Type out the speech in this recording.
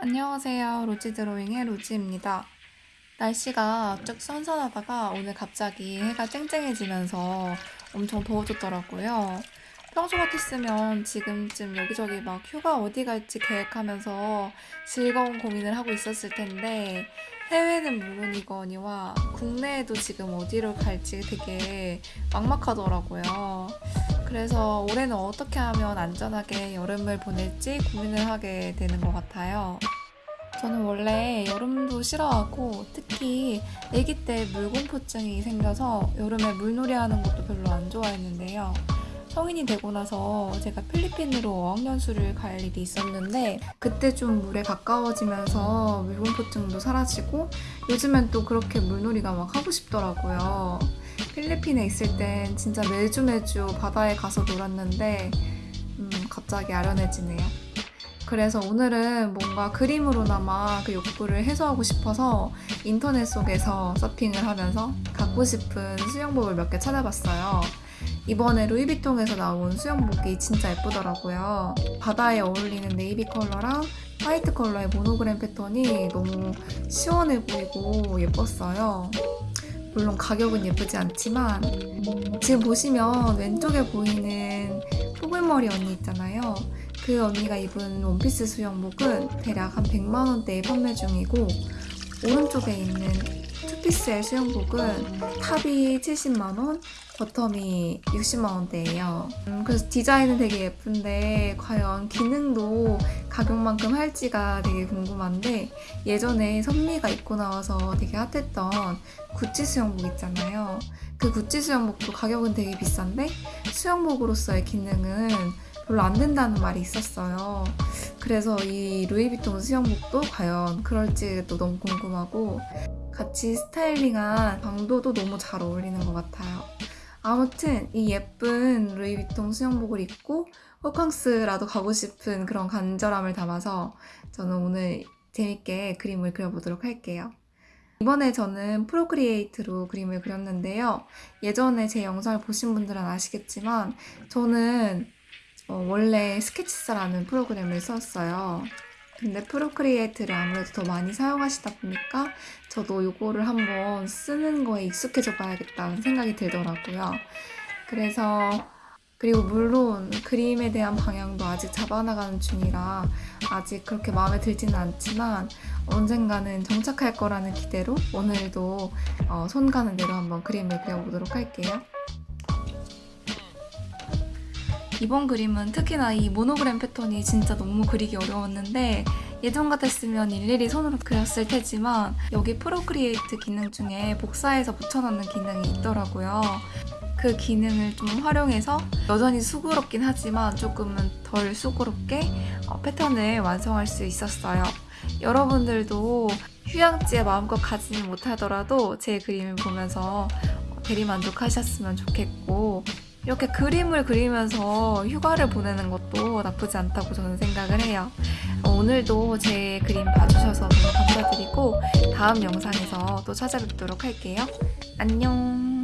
안녕하세요. 로지 드로잉의 로지입니다. 날씨가 쭉 선선하다가 오늘 갑자기 해가 쨍쨍해지면서 엄청 더워졌더라고요. 평소 같았으면 지금쯤 여기저기 막 휴가 어디 갈지 계획하면서 즐거운 고민을 하고 있었을 텐데 해외는 물론이거니와 국내에도 지금 어디로 갈지 되게 막막하더라고요. 그래서 올해는 어떻게 하면 안전하게 여름을 보낼지 고민을 하게 되는 것 같아요. 저는 원래 여름도 싫어하고 특히 아기 때 물공포증이 생겨서 여름에 물놀이 하는 것도 별로 안 좋아했는데요. 성인이 되고 나서 제가 필리핀으로 어학연수를 갈 일이 있었는데 그때 좀 물에 가까워지면서 물공포증도 사라지고 요즘엔 또 그렇게 물놀이가 막 하고 싶더라고요. 필리핀에 있을 땐 진짜 매주 매주 바다에 가서 놀았는데 음, 갑자기 아련해지네요. 그래서 오늘은 뭔가 그림으로나마 그 욕구를 해소하고 싶어서 인터넷 속에서 서핑을 하면서 갖고 싶은 수영복을 몇 개 찾아봤어요. 이번에 루이비통에서 나온 수영복이 진짜 예쁘더라고요. 바다에 어울리는 네이비 컬러랑 화이트 컬러의 모노그램 패턴이 너무 시원해 보이고 예뻤어요. 물론 가격은 예쁘지 않지만 지금 보시면 왼쪽에 보이는 뽀글머리 언니 있잖아요. 그 언니가 입은 원피스 수영복은 대략 한 100만 원대에 판매 중이고 오른쪽에 있는 투피스의 수영복은 top이 70만 원, bottom이 60만 원대예요. 음, 그래서 디자인은 되게 예쁜데 과연 기능도 가격만큼 할지가 되게 궁금한데 예전에 선미가 입고 나와서 되게 핫했던 구찌 수영복 있잖아요. 그 구찌 수영복도 가격은 되게 비싼데 수영복으로서의 기능은 별로 안 된다는 말이 있었어요. 그래서 이 루이비통 수영복도 과연 그럴지 또 너무 궁금하고 같이 스타일링한 방도도 너무 잘 어울리는 것 같아요. 아무튼 이 예쁜 루이비통 수영복을 입고 호캉스라도 가고 싶은 그런 간절함을 담아서 저는 오늘 재밌게 그림을 그려보도록 할게요. 이번에 저는 Procreate로 그림을 그렸는데요. 예전에 제 영상을 보신 분들은 아시겠지만 저는 어, 원래 Sketches라는 프로그램을 썼어요. 근데 Procreate를 아무래도 더 많이 사용하시다 보니까 저도 이거를 한번 쓰는 거에 익숙해져 봐야겠다는 생각이 들더라고요. 그래서 그리고 물론 그림에 대한 방향도 아직 잡아나가는 중이라 아직 그렇게 마음에 들지는 않지만 언젠가는 정착할 거라는 기대로 오늘도 어, 손 가는 대로 한번 그림을 그려보도록 할게요. 이번 그림은 특히나 이 모노그램 패턴이 진짜 너무 그리기 어려웠는데 예전 같았으면 일일이 손으로 그렸을 테지만 여기 Procreate 기능 중에 복사해서 붙여넣는 기능이 있더라고요. 그 기능을 좀 활용해서 여전히 수고롭긴 하지만 조금은 덜 수고롭게 어, 패턴을 완성할 수 있었어요. 여러분들도 휴양지에 마음껏 가지는 못하더라도 제 그림을 보면서 대리만족하셨으면 좋겠고 이렇게 그림을 그리면서 휴가를 보내는 것도 나쁘지 않다고 저는 생각을 해요. 어, 오늘도 제 그림 봐주셔서 너무 감사드리고 다음 영상에서 또 찾아뵙도록 할게요. 안녕!